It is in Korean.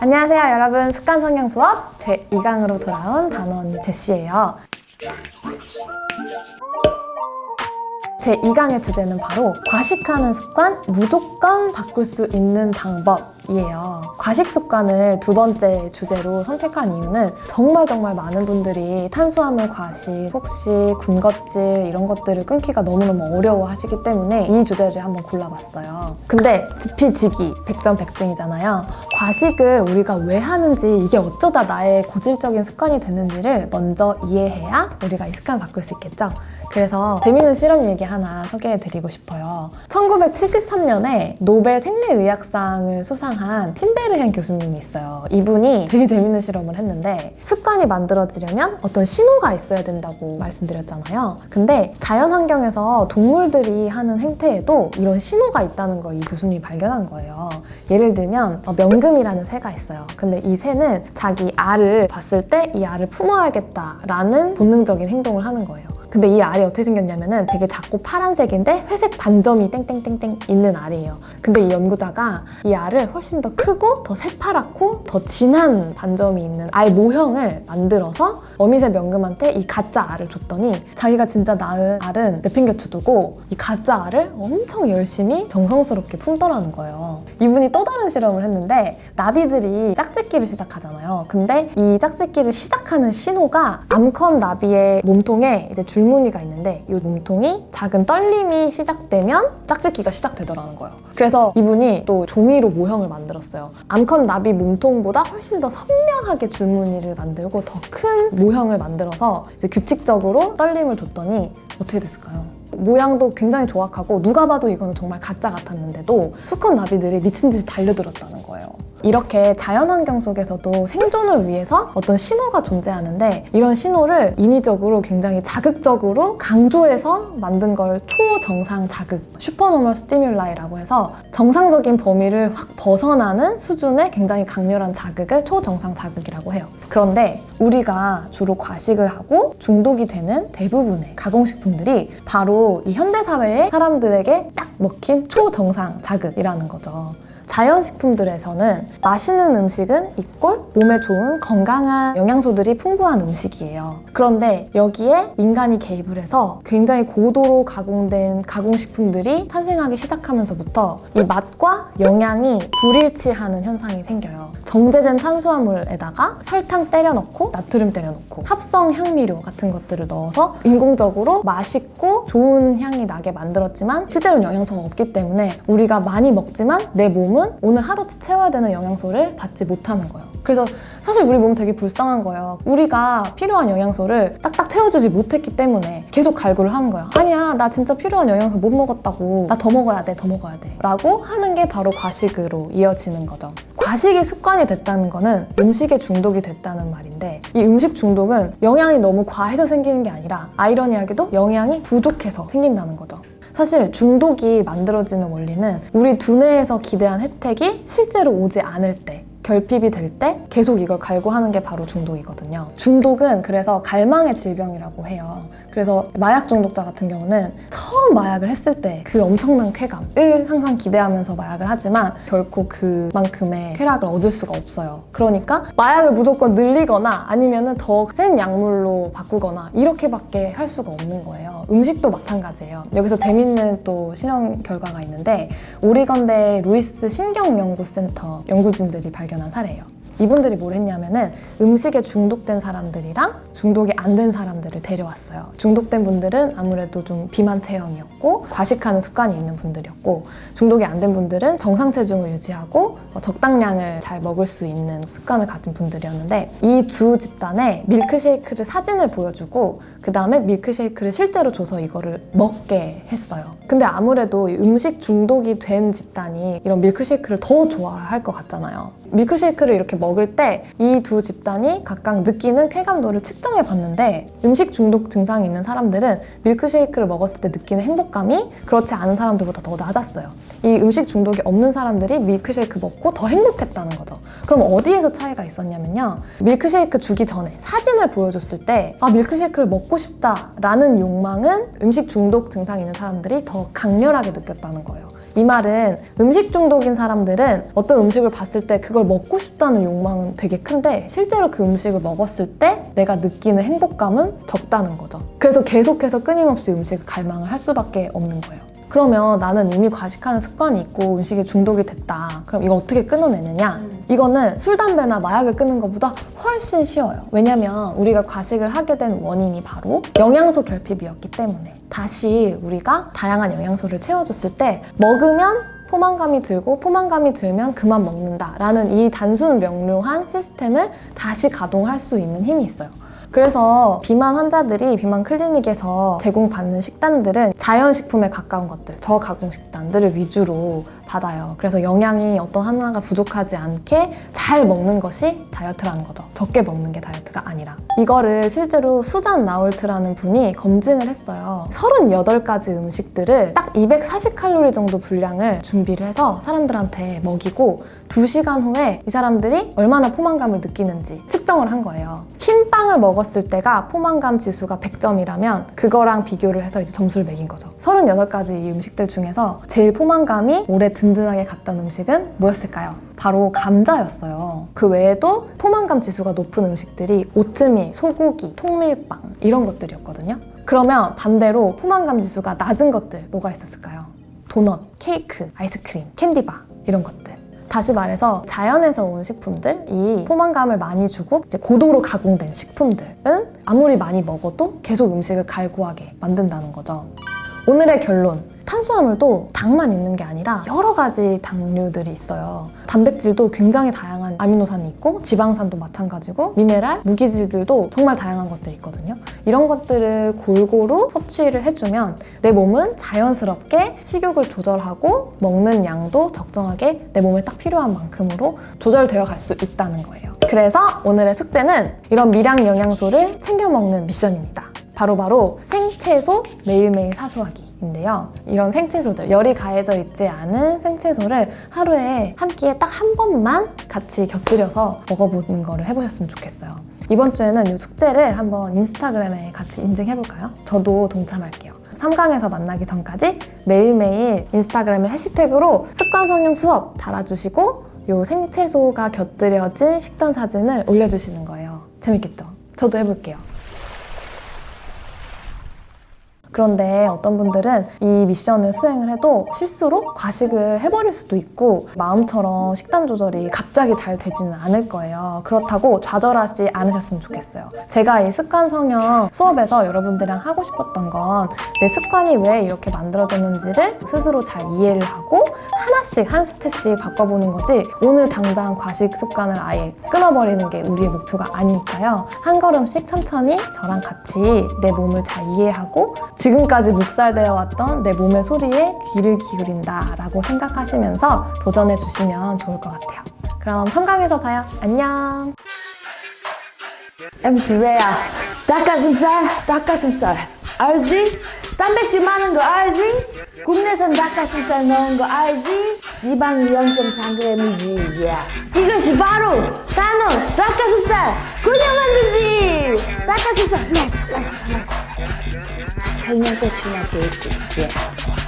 안녕하세요 여러분. 습관 성형 수업 제2강으로 돌아온 언니 제시예요. 제2강의 주제는 바로 과식하는 습관 무조건 바꿀 수 있는 방법 이에요. 과식 습관을 두 번째 주제로 선택한 이유는 정말 정말 많은 분들이 탄수화물 과식, 혹시 군것질 이런 것들을 끊기가 너무너무 어려워하시기 때문에 이 주제를 한번 골라봤어요. 근데 지피지기 백전백승이잖아요. 과식을 우리가 왜 하는지 이게 어쩌다 나의 고질적인 습관이 되는지를 먼저 이해해야 우리가 이 습관을 바꿀 수 있겠죠. 그래서 재밌는 실험 얘기 하나 소개해드리고 싶어요. 1973년에 노벨 생리의학상을 수상 한 팀베르헨 교수님이 있어요. 이분이 되게 재밌는 실험을 했는데 습관이 만들어지려면 어떤 신호가 있어야 된다고 말씀드렸잖아요. 근데 자연 환경에서 동물들이 하는 행태에도 이런 신호가 있다는 걸 이 교수님이 발견한 거예요. 예를 들면 어, 명금이라는 새가 있어요. 근데 이 새는 자기 알을 봤을 때 이 알을 품어야겠다라는 본능적인 행동을 하는 거예요. 근데 이 알이 어떻게 생겼냐면은 되게 작고 파란색인데 회색 반점이 땡땡땡땡 있는 알이에요. 근데 이 연구자가 이 알을 훨씬 더 크고 더 새파랗고 더 진한 반점이 있는 알 모형을 만들어서 어미새 명금한테 이 가짜 알을 줬더니 자기가 진짜 낳은 알은 내팽겨 두고 이 가짜 알을 엄청 열심히 정성스럽게 품더라는 거예요. 이분이 또 다른 실험을 했는데 나비들이 짝짓기를 시작하잖아요. 근데 이 짝짓기를 시작하는 신호가 암컷 나비의 몸통에 이제 줄 줄무늬가 있는데 이 몸통이 작은 떨림이 시작되면 짝짓기가 시작되더라는 거예요. 그래서 이분이 또 종이로 모형을 만들었어요. 암컷 나비 몸통보다 훨씬 더 선명하게 줄무늬를 만들고 더 큰 모형을 만들어서 규칙적으로 떨림을 줬더니 어떻게 됐을까요? 모양도 굉장히 조악하고 누가 봐도 이거는 정말 가짜 같았는데도 수컷 나비들이 미친 듯이 달려들었다는 거예요. 이렇게 자연환경 속에서도 생존을 위해서 어떤 신호가 존재하는데 이런 신호를 인위적으로 굉장히 자극적으로 강조해서 만든 걸 초정상 자극, supernormal stimuli라고 해서 정상적인 범위를 확 벗어나는 수준의 굉장히 강렬한 자극을 초정상 자극이라고 해요. 그런데 우리가 주로 과식을 하고 중독이 되는 대부분의 가공식품들이 바로 이 현대사회의 사람들에게 딱 먹힌 초정상 자극이라는 거죠. 자연식품들에서는 맛있는 음식은 이꼴 몸에 좋은 건강한 영양소들이 풍부한 음식이에요. 그런데 여기에 인간이 개입을 해서 굉장히 고도로 가공된 가공식품들이 탄생하기 시작하면서부터 이 맛과 영양이 불일치하는 현상이 생겨요. 정제된 탄수화물에다가 설탕 때려 넣고 나트륨 때려 넣고 합성 향미료 같은 것들을 넣어서 인공적으로 맛있고 좋은 향이 나게 만들었지만 실제로는 영양소가 없기 때문에 우리가 많이 먹지만 내 몸은 오늘 하루치 채워야 되는 영양소를 받지 못하는 거예요. 그래서 사실 우리 몸 되게 불쌍한 거예요. 우리가 필요한 영양소를 딱딱 채워주지 못했기 때문에 계속 갈구를 하는 거예요. 아니야, 나 진짜 필요한 영양소 못 먹었다고. 나 더 먹어야 돼, 더 먹어야 돼. 라고 하는 게 바로 과식으로 이어지는 거죠. 과식이 습관이 됐다는 거는 음식에 중독이 됐다는 말인데 이 음식 중독은 영양이 너무 과해서 생기는 게 아니라 아이러니하게도 영양이 부족해서 생긴다는 거죠. 사실 중독이 만들어지는 원리는 우리 두뇌에서 기대한 혜택이 실제로 오지 않을 때 결핍이 될 때 계속 이걸 갈구하는 게 바로 중독이거든요. 중독은 그래서 갈망의 질병이라고 해요. 그래서 마약 중독자 같은 경우는 처음 마약을 했을 때 그 엄청난 쾌감을 항상 기대하면서 마약을 하지만 결코 그만큼의 쾌락을 얻을 수가 없어요. 그러니까 마약을 무조건 늘리거나 아니면 더 센 약물로 바꾸거나 이렇게밖에 할 수가 없는 거예요. 음식도 마찬가지예요. 여기서 재밌는 또 실험 결과가 있는데 오리건대 루이스 신경연구센터 연구진들이 발견한 사례예요. 이분들이 뭘 했냐면은 음식에 중독된 사람들이랑 중독이 안 된 사람들을 데려왔어요. 중독된 분들은 아무래도 좀 비만 체형이었고 과식하는 습관이 있는 분들이었고 중독이 안 된 분들은 정상 체중을 유지하고 어, 적당량을 잘 먹을 수 있는 습관을 가진 분들이었는데 이 두 집단에 밀크쉐이크를 사진을 보여주고 그 다음에 밀크쉐이크를 실제로 줘서 이거를 먹게 했어요. 근데 아무래도 음식 중독이 된 집단이 이런 밀크쉐이크를 더 좋아할 것 같잖아요. 밀크쉐이크를 이렇게 먹을 때 이 두 집단이 각각 느끼는 쾌감도를 측정해 봤는데 음식 중독 증상이 있는 사람들은 밀크쉐이크를 먹었을 때 느끼는 행복감이 그렇지 않은 사람들보다 더 낮았어요. 이 음식 중독이 없는 사람들이 밀크쉐이크 먹고 더 행복했다는 거죠. 그럼 어디에서 차이가 있었냐면요. 밀크쉐이크 주기 전에 사진을 보여줬을 때 아, 밀크쉐이크를 먹고 싶다라는 욕망은 음식 중독 증상이 있는 사람들이 더 강렬하게 느꼈다는 거예요. 이 말은 음식 중독인 사람들은 어떤 음식을 봤을 때 그걸 먹고 싶다는 욕망은 되게 큰데 실제로 그 음식을 먹었을 때 내가 느끼는 행복감은 적다는 거죠. 그래서 계속해서 끊임없이 음식을 갈망을 할 수밖에 없는 거예요. 그러면 나는 이미 과식하는 습관이 있고 음식에 중독이 됐다. 그럼 이거 어떻게 끊어내느냐? 이거는 술, 담배나 마약을 끊는 것보다 훨씬 쉬워요. 왜냐면 우리가 과식을 하게 된 원인이 바로 영양소 결핍이었기 때문에 다시 우리가 다양한 영양소를 채워줬을 때 먹으면 포만감이 들고 포만감이 들면 그만 먹는다 라는 이 단순 명료한 시스템을 다시 가동할 수 있는 힘이 있어요. 그래서 비만 환자들이 비만 클리닉에서 제공받는 식단들은 자연식품에 가까운 것들, 저가공 식단들을 위주로 받아요. 그래서 영양이 어떤 하나가 부족하지 않게 잘 먹는 것이 다이어트라는 거죠. 적게 먹는 게 다이어트가 아니라. 이거를 실제로 수잔 나울트라는 분이 검증을 했어요. 38가지 음식들을 딱 240칼로리 정도 분량을 준비를 해서 사람들한테 먹이고 2시간 후에 이 사람들이 얼마나 포만감을 느끼는지 측정을 한 거예요. 흰 빵을 먹었을 때가 포만감 지수가 100점이라면 그거랑 비교를 해서 이제 점수를 매긴 거죠. 38가지 이 음식들 중에서 제일 포만감이 오래 든든하게 갔던 음식은 뭐였을까요? 바로 감자였어요. 그 외에도 포만감 지수가 높은 음식들이 오트밀, 소고기, 통밀빵 이런 것들이었거든요. 그러면 반대로 포만감 지수가 낮은 것들 뭐가 있었을까요? 도넛, 케이크, 아이스크림, 캔디바 이런 것들. 다시 말해서 자연에서 온 식품들이 포만감을 많이 주고 고도로 가공된 식품들은 아무리 많이 먹어도 계속 음식을 갈구하게 만든다는 거죠. 오늘의 결론. 탄수화물도 당만 있는 게 아니라 여러 가지 당류들이 있어요. 단백질도 굉장히 다양한 아미노산이 있고 지방산도 마찬가지고 미네랄, 무기질들도 정말 다양한 것들이 있거든요. 이런 것들을 골고루 섭취를 해주면 내 몸은 자연스럽게 식욕을 조절하고 먹는 양도 적정하게 내 몸에 딱 필요한 만큼으로 조절되어 갈 수 있다는 거예요. 그래서 오늘의 숙제는 이런 미량 영양소를 챙겨 먹는 미션입니다. 바로바로 생 채소 매일매일 사수하기. 인데요. 이런 생채소들, 열이 가해져 있지 않은 생채소를 하루에 한 끼에 딱 한 번만 같이 곁들여서 먹어보는 거를 해보셨으면 좋겠어요. 이번 주에는 이 숙제를 한번 인스타그램에 같이 인증해볼까요? 저도 동참할게요. 3강에서 만나기 전까지 매일매일 인스타그램에 해시태그로 습관성형 수업 달아주시고 이 생채소가 곁들여진 식단 사진을 올려주시는 거예요. 재밌겠죠? 저도 해볼게요. 그런데 어떤 분들은 이 미션을 수행을 해도 실수로 과식을 해버릴 수도 있고 마음처럼 식단 조절이 갑자기 잘 되지는 않을 거예요. 그렇다고 좌절하지 않으셨으면 좋겠어요. 제가 이 습관 성형 수업에서 여러분들이랑 하고 싶었던 건 내 습관이 왜 이렇게 만들어졌는지를 스스로 잘 이해를 하고 하나씩 한 스텝씩 바꿔보는 거지 오늘 당장 과식 습관을 아예 끊어버리는 게 우리의 목표가 아니니까요. 한 걸음씩 천천히 저랑 같이 내 몸을 잘 이해하고 지금까지 묵살되어 왔던 내 몸의 소리에 귀를 기울인다 라고 생각하시면서 도전해 주시면 좋을 것 같아요. 그럼 3강에서 봐요. 안녕! MC 레야 닭가슴살 닭가슴살 알지? 단백질 많은 거 알지? 국내산 닭가슴살 넣은 거 알지? 지방이 0.3g이지 yeah. 이것이 바로 단호 닭가슴살 그냥 만들지 닭가슴살 렛츠 설명 끝이 나게 있지 yeah.